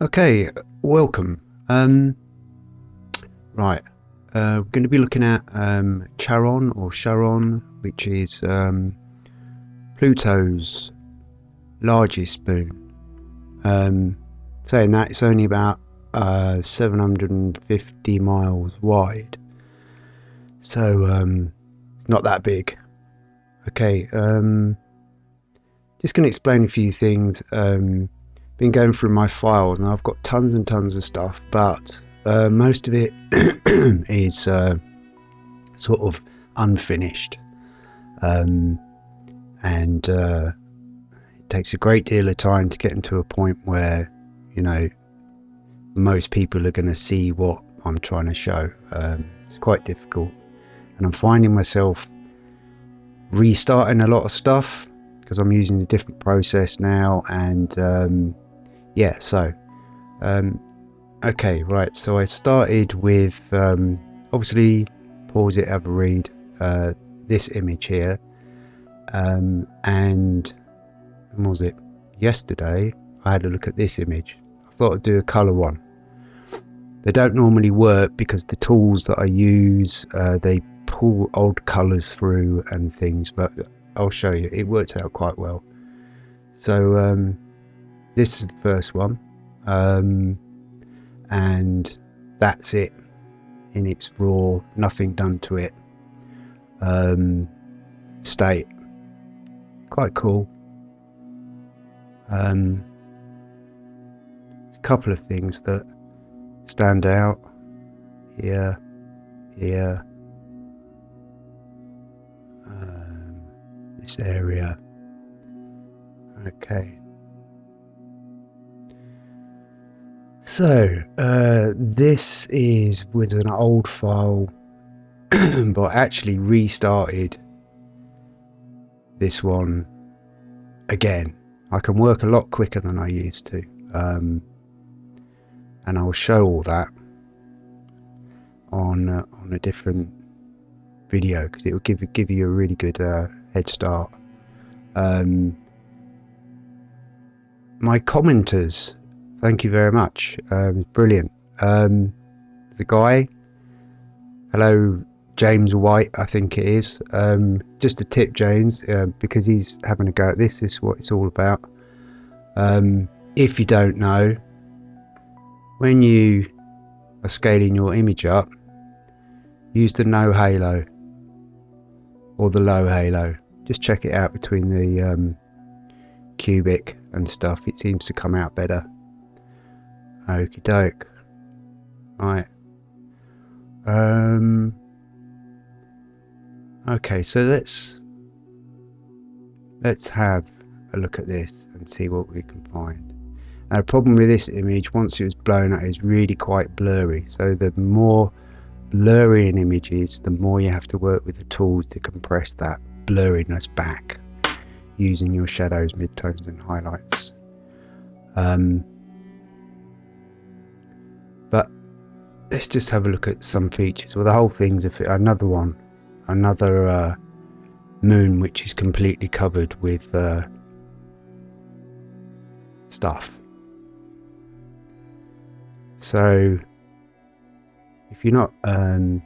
Okay, welcome. Um, right, uh, we're going to be looking at um, Charon or Charon, which is um, Pluto's largest moon. Um, saying that, it's only about uh, 750 miles wide, so um, it's not that big. Okay, um, just going to explain a few things. Um, been going through my files and I've got tons and tons of stuff, but uh, most of it is uh, sort of unfinished. Um, and uh, it takes a great deal of time to get into a point where, you know, most people are going to see what I'm trying to show. Um, it's quite difficult. And I'm finding myself restarting a lot of stuff because I'm using a different process now and um, yeah, so, um, okay, right. So I started with um, obviously pause it, have a read. Uh, this image here, um, and when was it? Yesterday, I had a look at this image. I thought I'd do a color one. They don't normally work because the tools that I use uh, they pull old colors through and things, but I'll show you. It worked out quite well. So um, this is the first one um, and that's it in its raw nothing done to it um, state. Quite cool. Um, a couple of things that stand out here here. Um, this area. Okay So, uh, this is with an old file, but actually restarted this one again. I can work a lot quicker than I used to. Um, and I'll show all that on uh, on a different video because it will give give you a really good uh, head start. Um, my commenters Thank you very much. Um, brilliant. Um, the guy, hello, James White, I think it is. Um, just a tip, James, uh, because he's having a go at this. This is what it's all about. Um, if you don't know, when you are scaling your image up, use the no halo or the low halo. Just check it out between the um, cubic and stuff. It seems to come out better. Okie doke. Right. Um. Okay, so let's let's have a look at this and see what we can find. Now, the problem with this image, once it was blown out, is really quite blurry. So the more blurry an image is, the more you have to work with the tools to compress that blurriness back using your shadows, midtones, and highlights. Um, let's just have a look at some features. Well, the whole thing's a, another one, another uh, moon which is completely covered with uh, stuff. So, if you're not, um,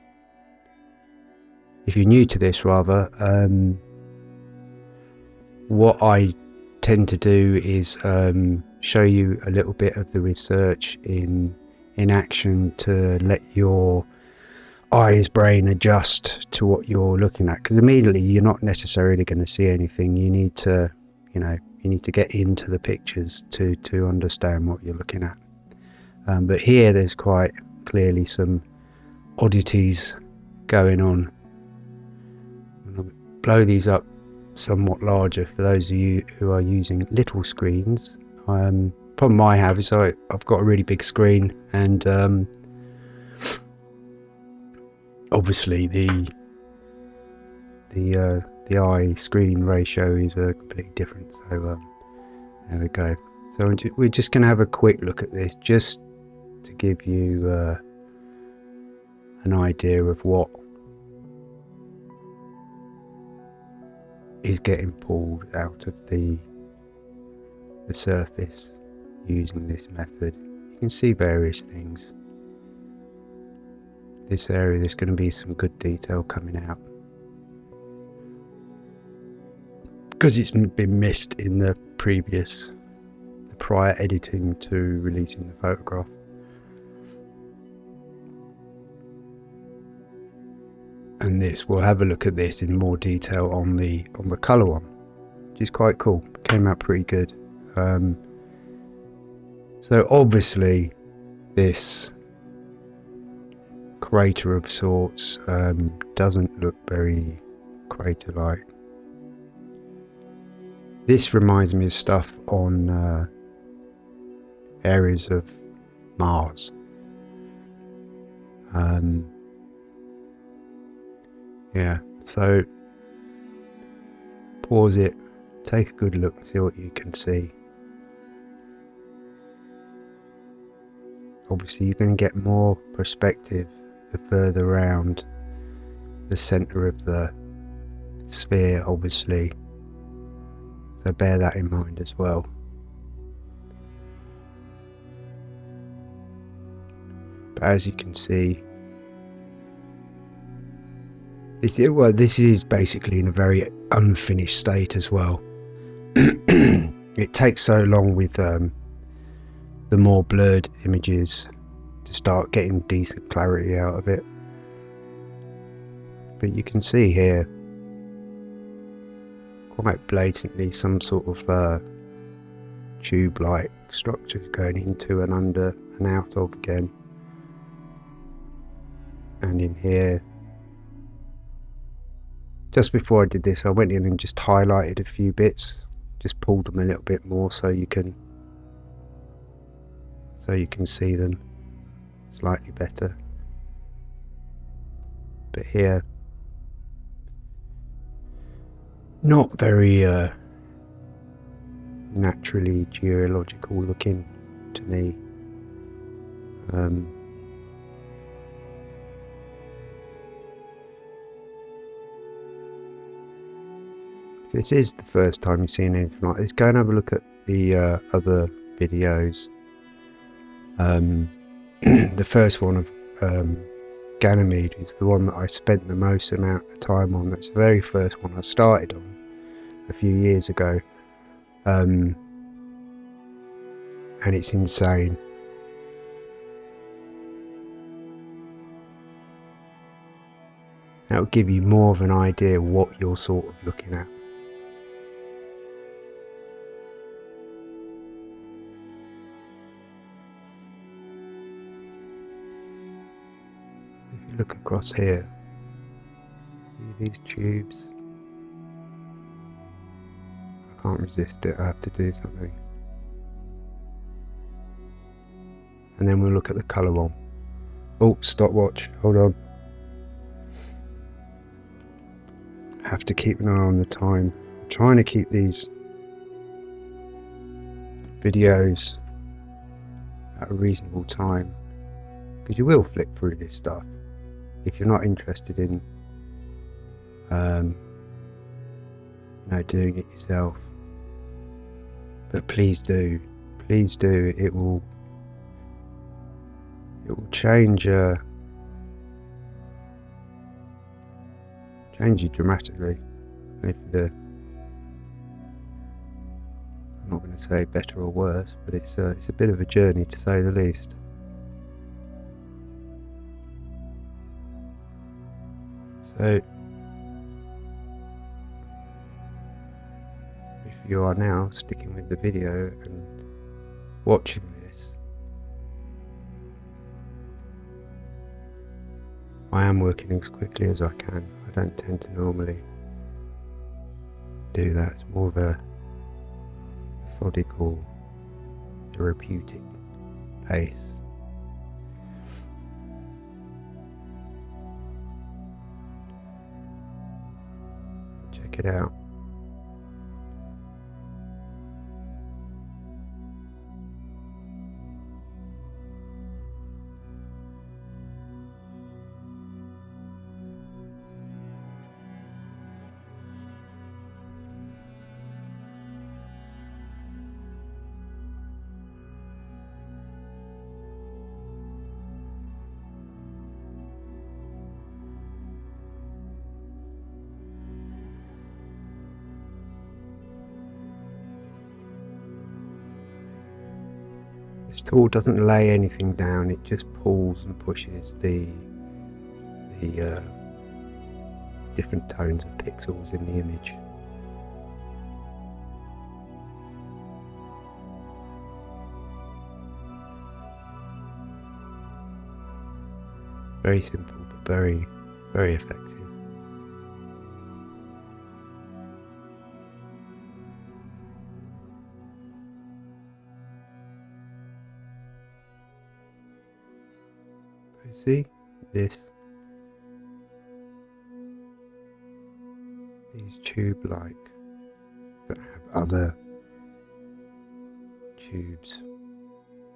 if you're new to this, rather, um, what I tend to do is um, show you a little bit of the research in in action to let your eyes brain adjust to what you're looking at. Because immediately you're not necessarily going to see anything. You need to you know you need to get into the pictures to to understand what you're looking at. Um, but here there's quite clearly some oddities going on. I'll blow these up somewhat larger for those of you who are using little screens. Um, problem I have is I, I've got a really big screen and um, obviously the the uh, the eye screen ratio is uh, completely different. So um, there we go. So we're just going to have a quick look at this just to give you uh, an idea of what is getting pulled out of the the surface using this method You can see various things. This area, there's going to be some good detail coming out. Because it's been missed in the previous, the prior editing to releasing the photograph. and this we'll have a look at this in more detail on the on the color one which is quite cool came out pretty good um, so obviously this crater of sorts um, doesn't look very crater like this reminds me of stuff on uh, areas of Mars. Um, yeah so pause it take a good look see what you can see obviously you're going to get more perspective the further around the center of the sphere obviously so bear that in mind as well but as you can see this, is, well, this is basically in a very unfinished state as well. it takes so long with um, the more blurred images to start getting decent clarity out of it. But you can see here quite blatantly some sort of uh, tube-like structure going into and under and out of again. And in here just before I did this I went in and just highlighted a few bits just pulled them a little bit more so you can so you can see them slightly better. But here not very uh, naturally geological looking to me. Um, this is the first time you've seen anything like this, go and have a look at the uh, other videos. Um, the first one of um, Ganymede is the one that I spent the most amount of time on. That's the very first one I started on a few years ago. Um, and it's insane. That will give you more of an idea what you're sort of looking at. Look across here. See these tubes? I can't resist it, I have to do something. And then we'll look at the colour one. Oh, stopwatch, hold on. Have to keep an eye on the time. I'm trying to keep these videos at a reasonable time because you will flip through this stuff if you're not interested in um, you know, doing it yourself. But please do, please do. It will, it will change, uh, change you dramatically. If the, I'm not going to say better or worse, but it's uh, it's a bit of a journey to say the least. So if you are now sticking with the video and watching this I am working as quickly as I can. I don't tend to normally do that. It's more of a methodical, therapeutic pace. Check it out. Tool doesn't lay anything down, it just pulls and pushes the the uh, different tones of pixels in the image. Very simple, but very, very effective. See this these tube-like that have other tubes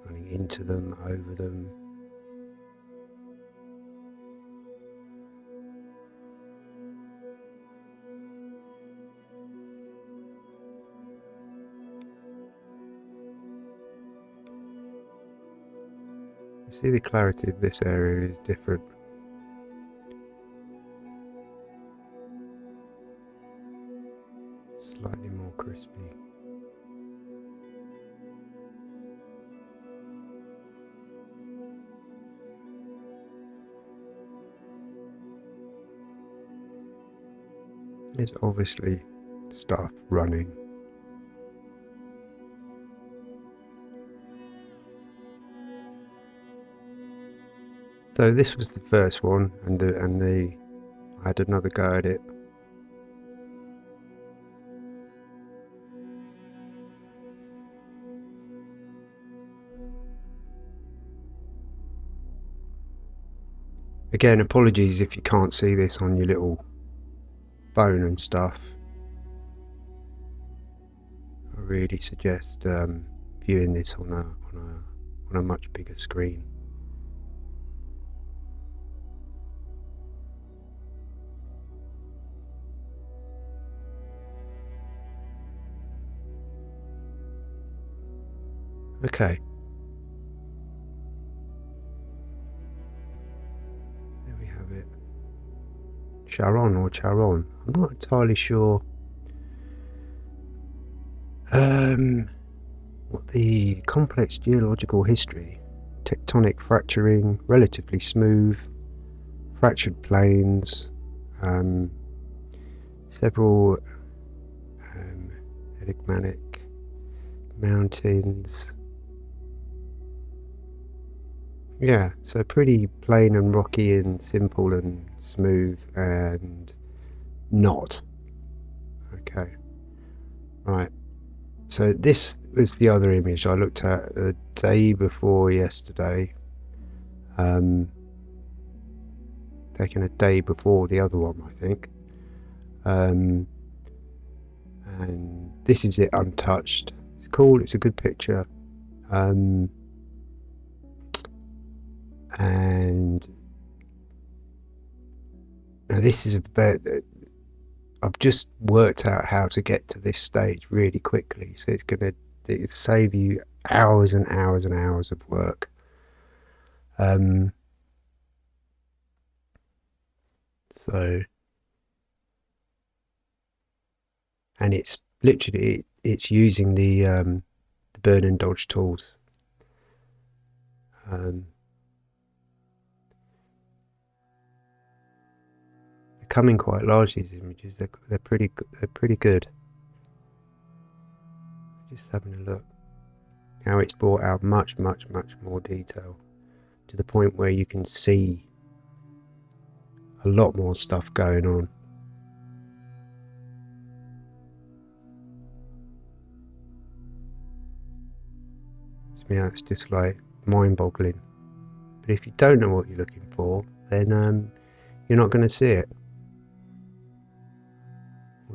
running into them, over them, see the clarity of this area is different. Slightly more crispy. There's obviously stuff running So this was the first one, and the and the I had another go at it. Again, apologies if you can't see this on your little phone and stuff. I really suggest um, viewing this on a on a on a much bigger screen. Okay. There we have it. Charon or Charon. I'm not entirely sure um, what the complex geological history, tectonic fracturing, relatively smooth, fractured plains, um, several um, enigmatic mountains, yeah, so pretty plain and rocky and simple and smooth and not. Okay. Right. So this was the other image I looked at the day before yesterday. Um, taken a day before the other one, I think. Um, and this is it untouched. It's cool. It's a good picture. Um, and now this is a bit I've just worked out how to get to this stage really quickly. So it's going to save you hours and hours and hours of work. Um, so and it's literally it's using the um, the burn and dodge tools. Um, coming quite large. These images, they're they're pretty they're pretty good. Just having a look how it's brought out much much much more detail to the point where you can see a lot more stuff going on. Yeah, it's just like mind-boggling. But if you don't know what you're looking for, then um, you're not going to see it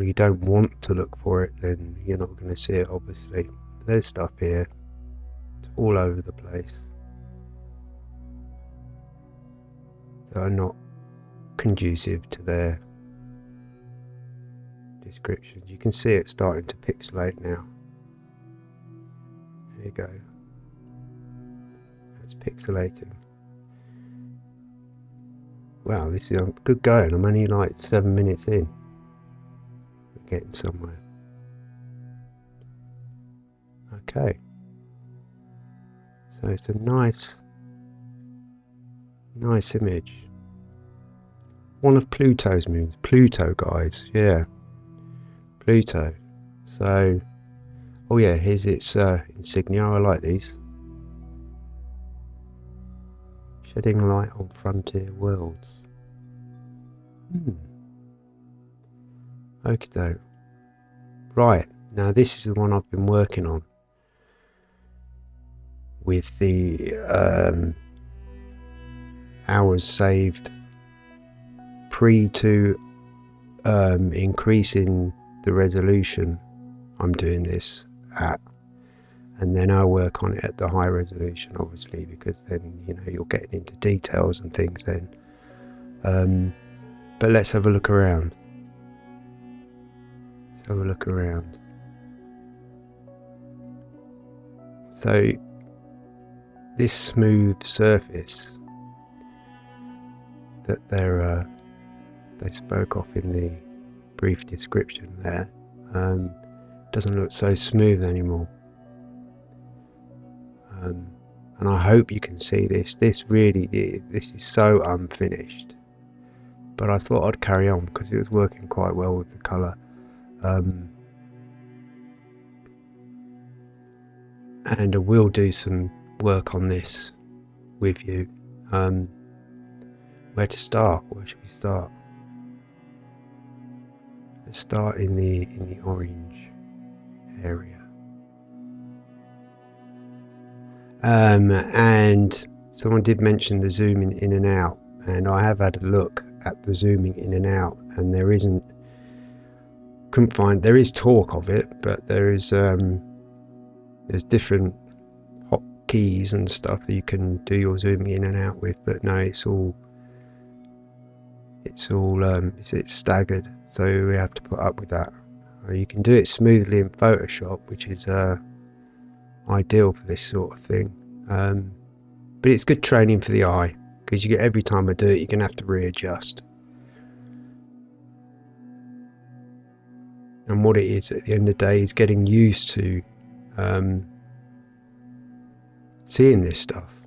or you don't want to look for it, then you're not going to see it, obviously. There's stuff here. It's all over the place. That are not conducive to their descriptions. You can see it starting to pixelate now. There you go. It's pixelating. Wow, this is good going. I'm only like seven minutes in getting somewhere. Okay. So it's a nice, nice image. One of Pluto's moons. Pluto, guys. Yeah. Pluto. So, oh yeah, here's its uh, insignia. I like these. Shedding light on frontier worlds. Hmm. Okay, doke. Right, now this is the one I've been working on. With the um, hours saved pre to um, increasing the resolution I'm doing this at. And then I'll work on it at the high resolution obviously because then you know you're getting into details and things then. Um, but let's have a look around let's have a look around. So this smooth surface that they're uh, they spoke of in the brief description there um, doesn't look so smooth anymore. Um, and I hope you can see this. This really this is so unfinished. But I thought I'd carry on because it was working quite well with the colour um, and I will do some work on this with you. Um, where to start? Where should we start? Let's start in the in the orange area. Um, and someone did mention the zooming in and out and I have had a look at the zooming in and out and there isn't couldn't find there is talk of it but there is um, there's different hotkeys and stuff that you can do your zooming in and out with but no it's all it's all um, it's, it's staggered. So we have to put up with that. Uh, you can do it smoothly in Photoshop which is uh, ideal for this sort of thing. Um, but it's good training for the eye because you get every time I do it you're gonna have to readjust and what it is at the end of the day is getting used to um, seeing this stuff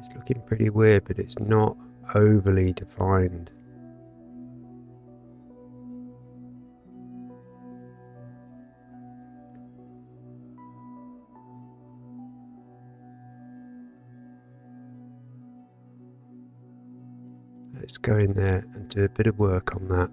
It's looking pretty weird, but it's not overly defined. Go in there and do a bit of work on that.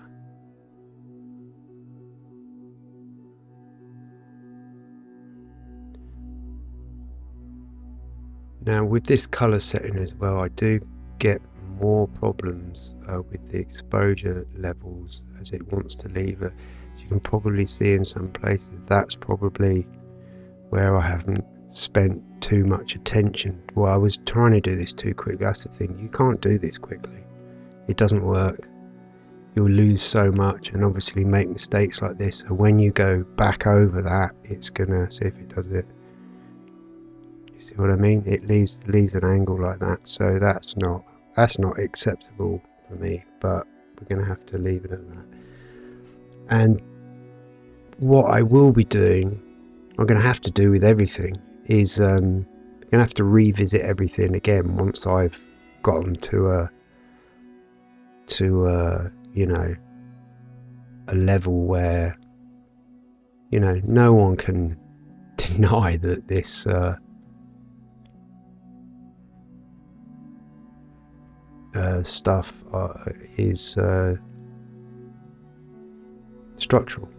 Now with this color setting as well I do get more problems uh, with the exposure levels as it wants to leave it. As you can probably see in some places that's probably where I haven't spent too much attention. Well I was trying to do this too quick, that's the thing, you can't do this quickly. It doesn't work. You'll lose so much and obviously make mistakes like this so when you go back over that it's gonna see if it does it You See what I mean? It leaves leaves an angle like that, so that's not that's not acceptable for me. But we're to have to leave it at that. And what I will be doing, I'm to have to do with everything, is um, to have to revisit everything again once I've gotten to a to a you know a level where you know no one can deny that this uh, uh, stuff uh, is uh, structural.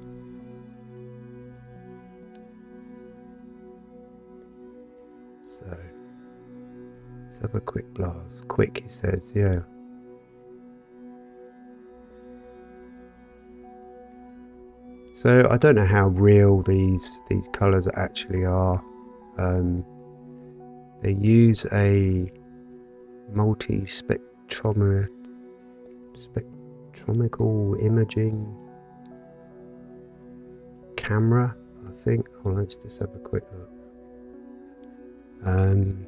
So let's have a quick blast. Quick, he says, yeah. So I don't know how real these these colours actually are. Um, they use a multi-spec spectrometrical imaging camera, I think. Well, let's just have a quick look. Um,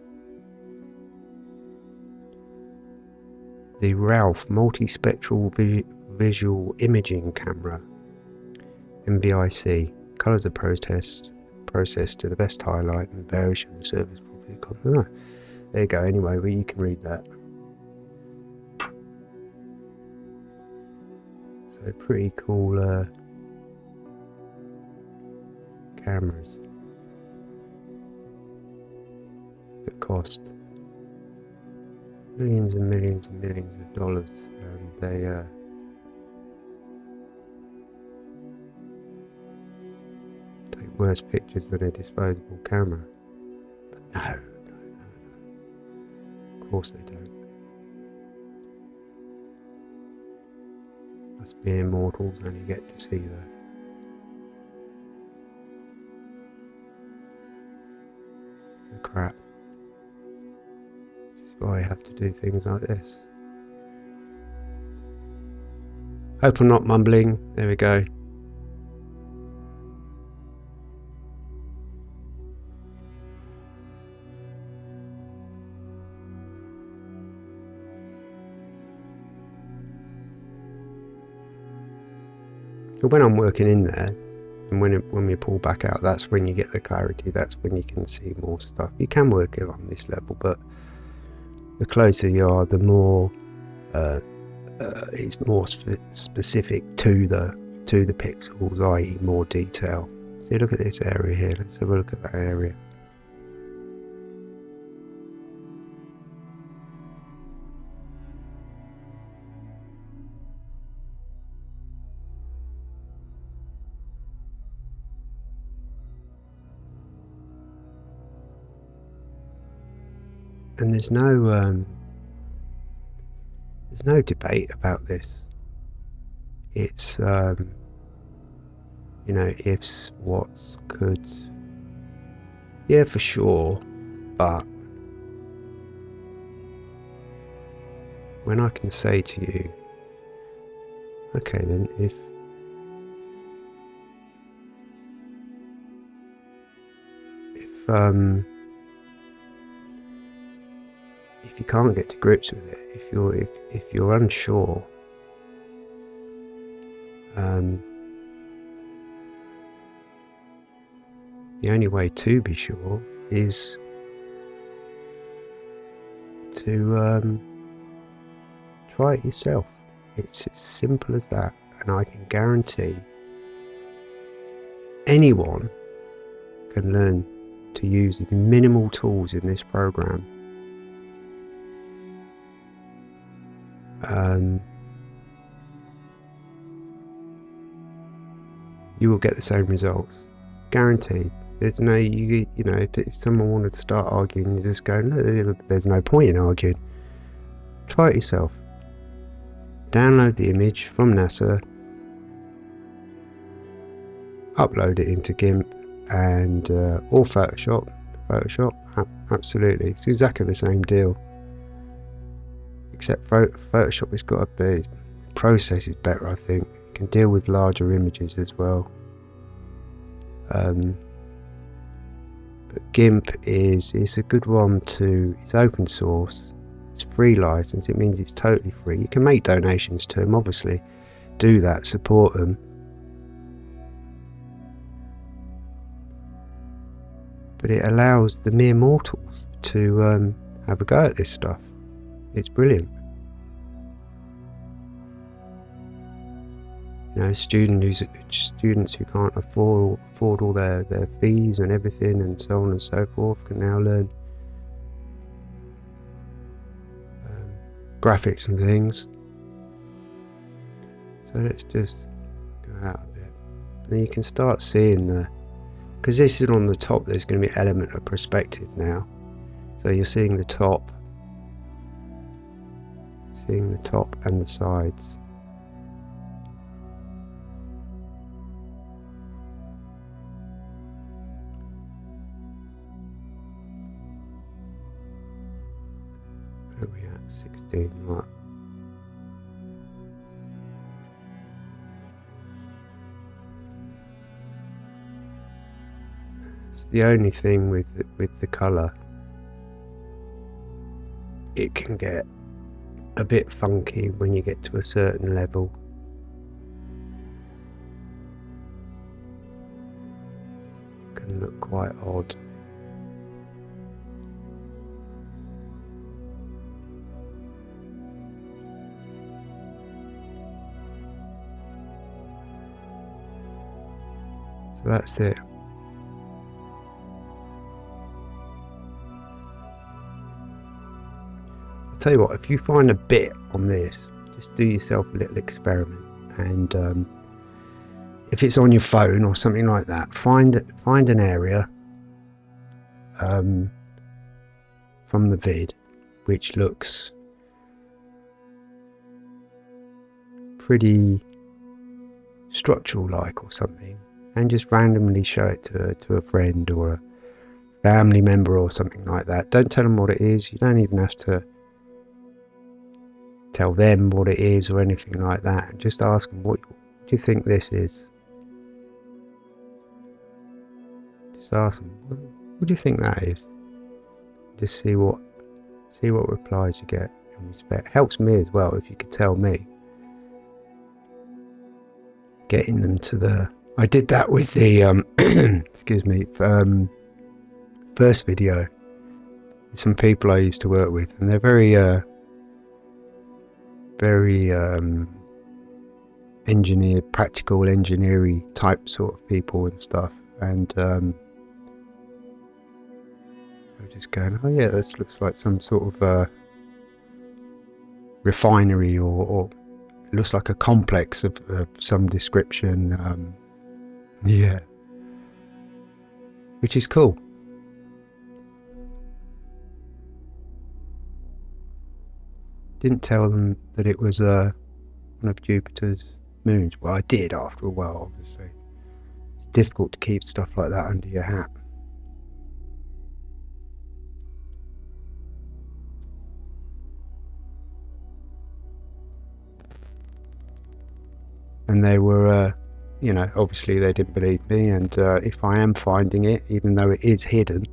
the Ralph Multispectral Vis Visual Imaging Camera MVIC colours are processed process to the best highlight and variation of the service property. there you go. Anyway, well, you can read that. So pretty cool uh, cameras that cost millions and millions and millions of dollars and they uh, worse pictures than a disposable camera but no, no, no, no. of course they don't Must be immortals only get to see the the crap. This is why I have to do things like this. Hope I'm not mumbling. There we go. But when I'm working in there, and when it, when we pull back out, that's when you get the clarity. That's when you can see more stuff. You can work it on this level, but the closer you are, the more uh, uh, it's more spe specific to the to the pixels, i.e., more detail. See, look at this area here. Let's have a look at that area. There's no um, there's no debate about this. It's um, you know ifs, whats, could. Yeah, for sure, but when I can say to you, okay, then if if um if you can't get to grips with it, if you're if, if you're unsure, um, the only way to be sure is to um, try it yourself. It's as simple as that, and I can guarantee anyone can learn to use the minimal tools in this program um, you will get the same results, guaranteed. There's no you you know if, if someone wanted to start arguing, you just go no, there's no point in arguing. Try it yourself. Download the image from NASA, upload it into GIMP and uh, or Photoshop. Photoshop, absolutely, it's exactly the same deal except Photoshop has got a bit process is better I think. Can deal with larger images as well. Um, but GIMP is is a good one to it's open source. It's free license it means it's totally free. You can make donations to them obviously. Do that support them but it allows the mere mortals to um, have a go at this stuff it's brilliant. You know, student who's, students who can't afford afford all their, their fees and everything and so on and so forth can now learn um, graphics and things. So let's just go out a bit. And you can start seeing the because this is on the top there's going to be element of perspective now. So you're seeing the top seeing the top and the sides. Where are we at? 16, right. It's the only thing with with the colour it can get a bit funky when you get to a certain level. Can look quite odd. So that's it. Tell you what, if you find a bit on this, just do yourself a little experiment. And um, if it's on your phone or something like that, find find an area um, from the vid which looks pretty structural like or something and just randomly show it to, to a friend or a family member or something like that. Don't tell them what it is. You don't even have to tell them what it is or anything like that. Just ask them, what, do you think this is? Just ask them, what, do you think that is? Just see what see what replies you get in respect. Helps me as well if you could tell me. Getting them to the I did that with the um, excuse me um, first video. Some people I used to work with, and they're very uh, very um, engineer, practical engineering type sort of people and stuff. And um, I was just going, oh yeah, this looks like some sort of uh, refinery or, or looks like a complex of, of some description. Um, yeah. Which is cool. Didn't tell them that it was uh, one of Jupiter's moons. Well, I did after a while, obviously. It's difficult to keep stuff like that under your hat. And they were uh, you know, obviously they didn't believe me. And uh, if I am finding it, even though it is hidden,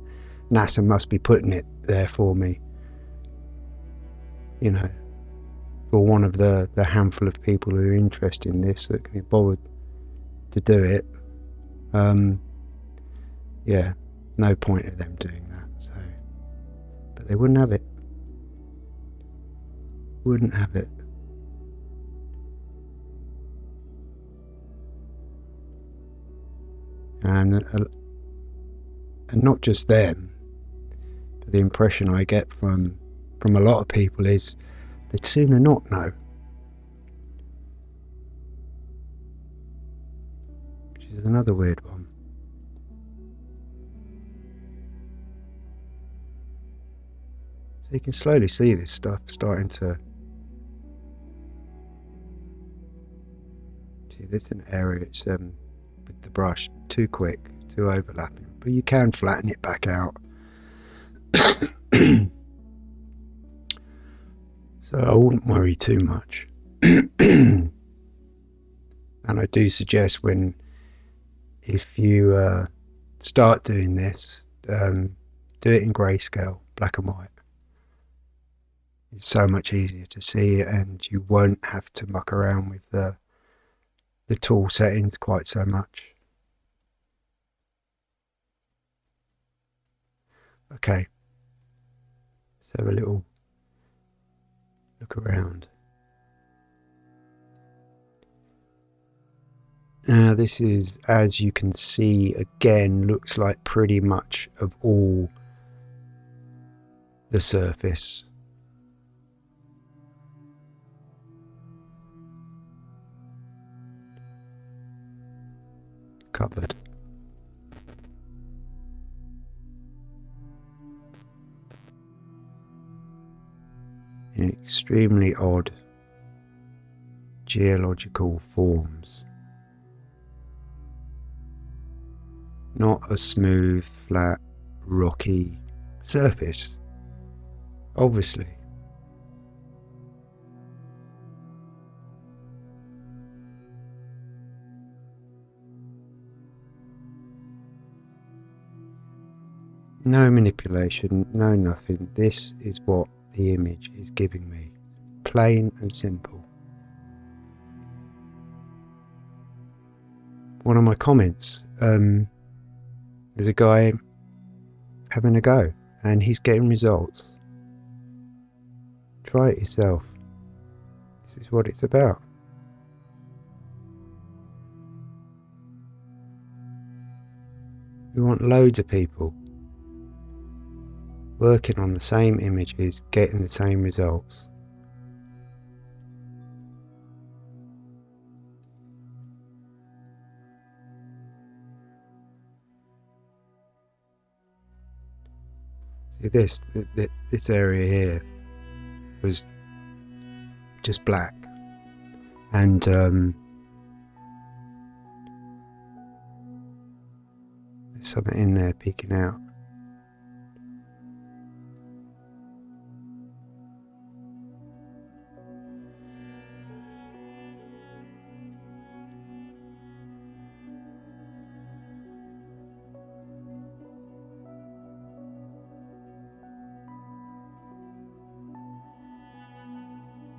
NASA must be putting it there for me. You know, for one of the, the handful of people who are interested in this that can be bothered to do it. Um, yeah, no point of them doing that. So, but they wouldn't have it. Wouldn't have it. and uh, and not just them. But the impression I get from from a lot of people is they'd sooner not know. Which is another weird one. So you can slowly see this stuff starting to see this is an area it's um with the brush too quick, too overlapping. But you can flatten it back out. so I wouldn't worry too much. and I do suggest when, if you uh, start doing this, um, do it in grayscale, black and white. It's so much easier to see and you won't have to muck around with the the tool settings quite so much. Okay. Let's have a little look around. Now this is, as you can see, again, looks like pretty much of all the surface. Covered. In extremely odd geological forms. Not a smooth, flat, rocky surface, obviously. No manipulation, no nothing. This is what the image is giving me. Plain and simple. One of my comments, um, there's a guy having a go and he's getting results. Try it yourself. This is what it's about. We want loads of people working on the same images, getting the same results. See this, this area here was just black and um, there's something in there peeking out.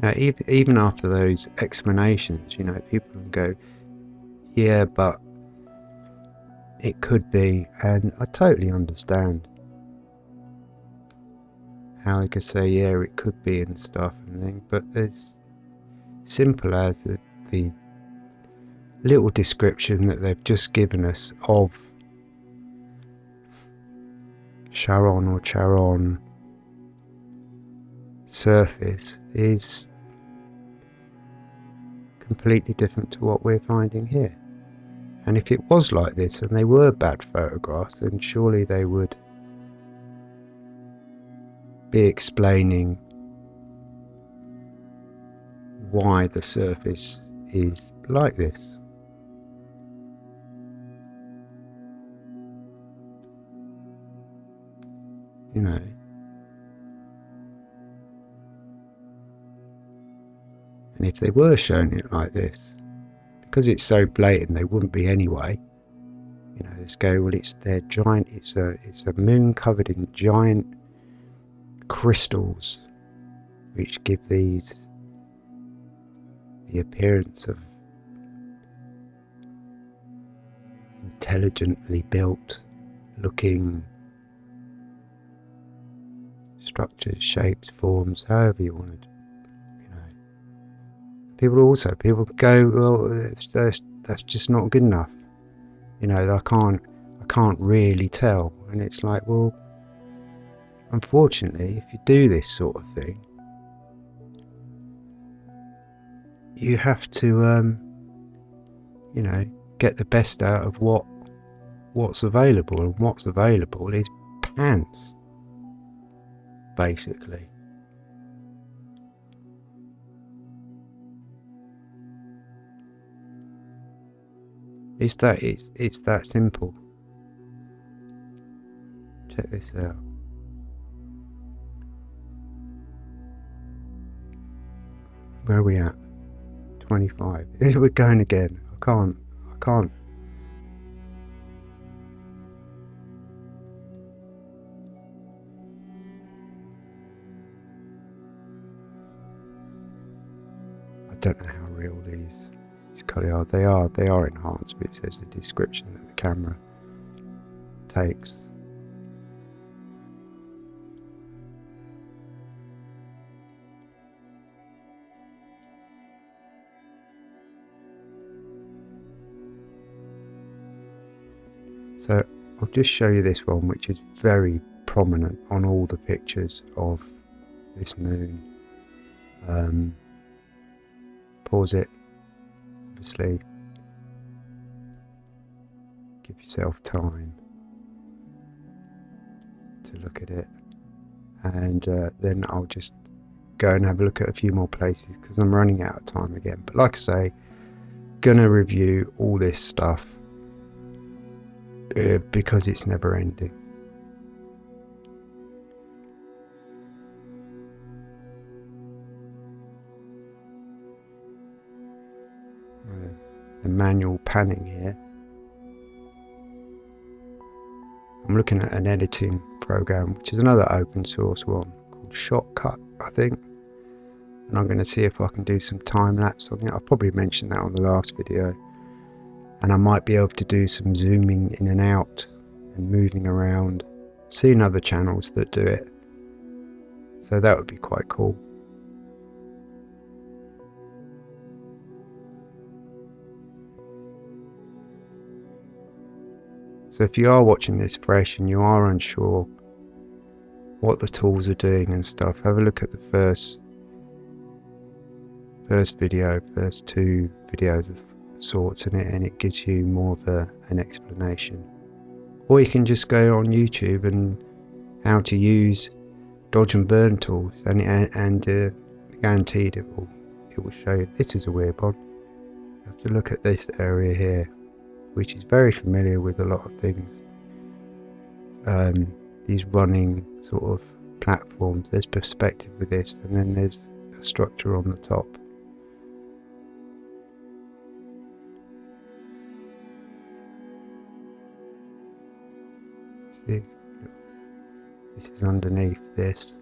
Now, even after those explanations, you know, people can go, yeah, but it could be, and I totally understand how they could say, yeah, it could be and stuff and things, but it's simple as the, the little description that they've just given us of Charon or Charon surface is completely different to what we're finding here. And if it was like this and they were bad photographs, then surely they would be explaining why the surface is like this. You know, If they were showing it like this, because it's so blatant, they wouldn't be anyway. You know, let's go. Well, it's their giant. It's a it's a moon covered in giant crystals, which give these the appearance of intelligently built looking structures, shapes, forms, however you want to people also people go well that's, that's just not good enough. You know i can't i can't really tell. And it's like well unfortunately if you do this sort of thing you have to um, you know get the best out of what what's available. And what's available is pants basically It's that it's it's that simple. Check this out. Where are we at? 25. We're going again. I can't. I can't. I don't know how real these are they are they are enhanced, but it says the description that the camera takes. So I'll just show you this one which is very prominent on all the pictures of this moon. Um, pause it give yourself time to look at it. And uh, then I'll just go and have a look at a few more places because I'm running out of time again. But like I say gonna review all this stuff uh, because it's never ending the manual panning here. I'm looking at an editing program, which is another open source one called Shotcut, I think. And I'm going to see if I can do some time lapse on it. I probably mentioned that on the last video. And I might be able to do some zooming in and out and moving around. Seen other channels that do it. So that would be quite cool. So if you are watching this fresh and you are unsure what the tools are doing and stuff, have a look at the first first video, first two videos of sorts in it and it gives you more of a, an explanation. Or you can just go on YouTube and how to use dodge and burn tools and and, and uh, guaranteed it will it will show you this is a weird one. You have to look at this area here which is very familiar with a lot of things. Um, these running sort of platforms, there's perspective with this, and then there's a structure on the top. See, this is underneath this.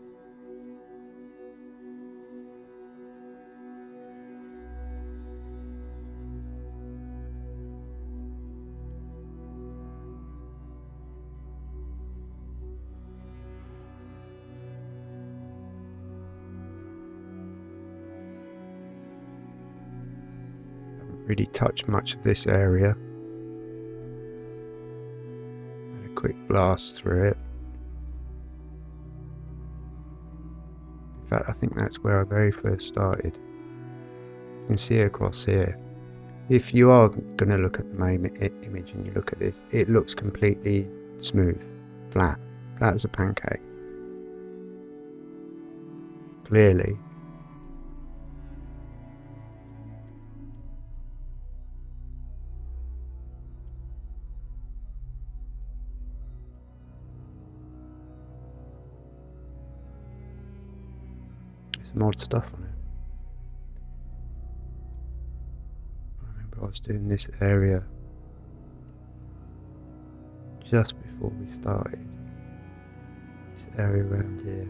Really touch much of this area. And a quick blast through it. In fact, I think that's where I very first started. You can see across here. If you are going to look at the main image and you look at this, it looks completely smooth, flat, flat as a pancake. Clearly, odd stuff on it. I remember I was doing this area just before we started. This area around here.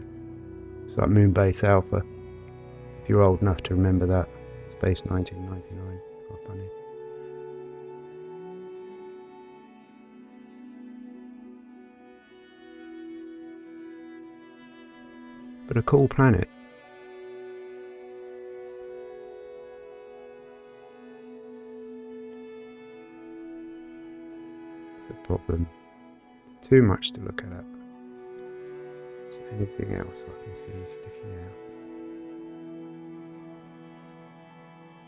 It's like Moonbase Alpha. If you're old enough to remember that. Space 1999. Quite funny. But a cool planet. Problem. Too much to look at. Is anything else I can see sticking out?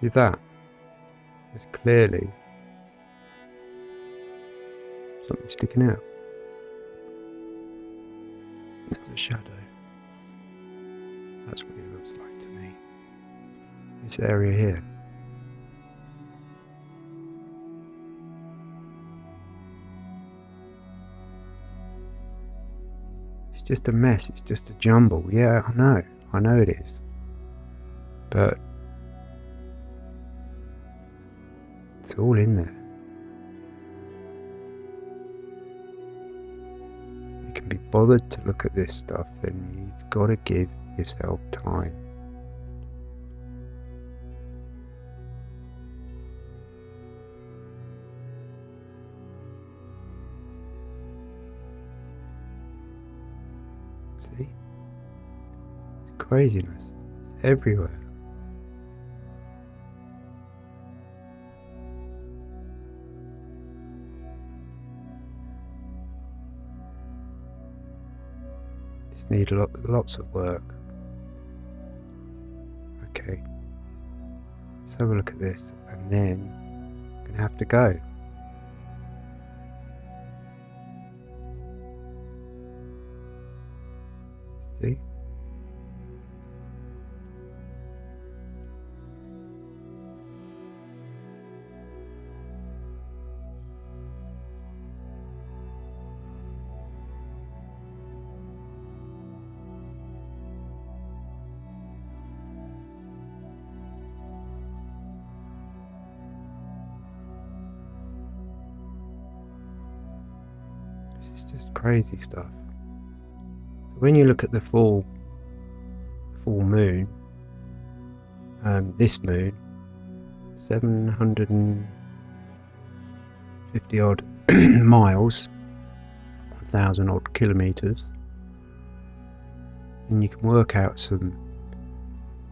See that? There's clearly something sticking out. There's a shadow. That's what it looks like to me. This area here. Just a mess, it's just a jumble. Yeah, I know, I know it is. But it's all in there. You can be bothered to look at this stuff, then you've got to give yourself time. Craziness. It's everywhere. Just need lot, lots of work. Okay. Let's have a look at this and then I'm gonna have to go. See? Crazy stuff. So when you look at the full full moon, um, this moon, 750 odd miles, 1,000 odd kilometres, and you can work out some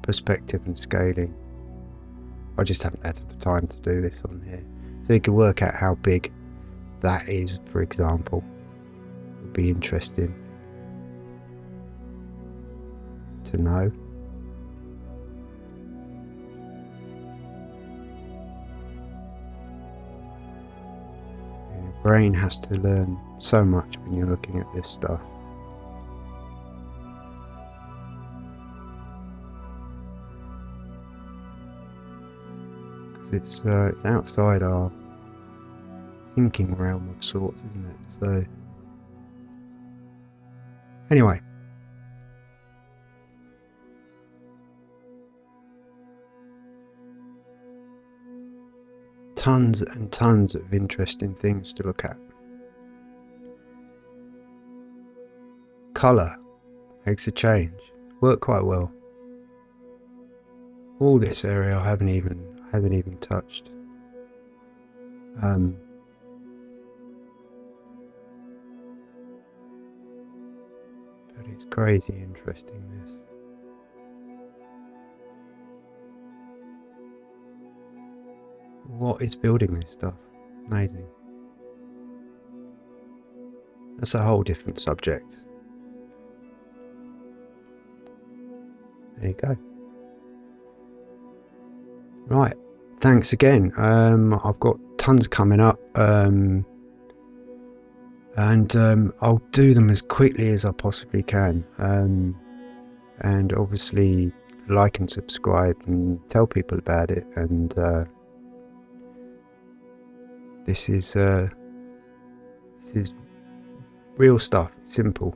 perspective and scaling. I just haven't had the time to do this on here. So you can work out how big that is, for example. Be interesting to know. Your brain has to learn so much when you're looking at this stuff. it's uh, it's outside our thinking realm of sorts, isn't it? So anyway. Tons and tons of interesting things to look at. Colour makes a change. Work quite well. All this area I haven't even haven't even touched. Um, but it's crazy interesting this. What is building this stuff? Amazing. That's a whole different subject. There you go. Right, thanks again. Um, I've got tons coming up, um, and um, I'll do them as quickly as I possibly can. Um, and obviously, like and subscribe and tell people about it. And uh, this is uh, this is real stuff. Simple.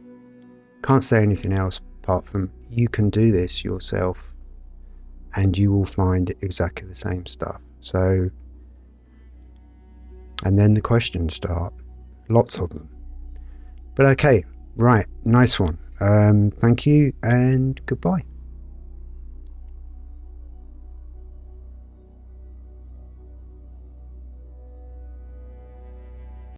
Can't say anything else apart from you can do this yourself and you will find exactly the same stuff. So, and then the questions start, lots of them. But okay, right, nice one. Um, thank you and goodbye.